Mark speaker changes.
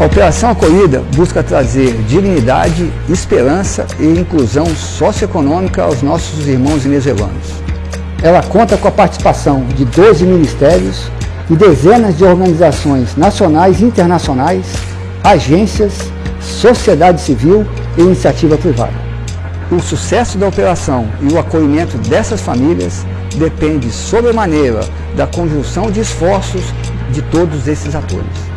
Speaker 1: A Operação Acolhida busca trazer dignidade, esperança e inclusão socioeconômica aos nossos irmãos venezuelanos. Ela conta com a participação de 12 ministérios e dezenas de organizações nacionais e internacionais, agências, sociedade civil e iniciativa privada. O sucesso da operação e o acolhimento dessas famílias depende sobremaneira da conjunção de esforços de todos esses atores.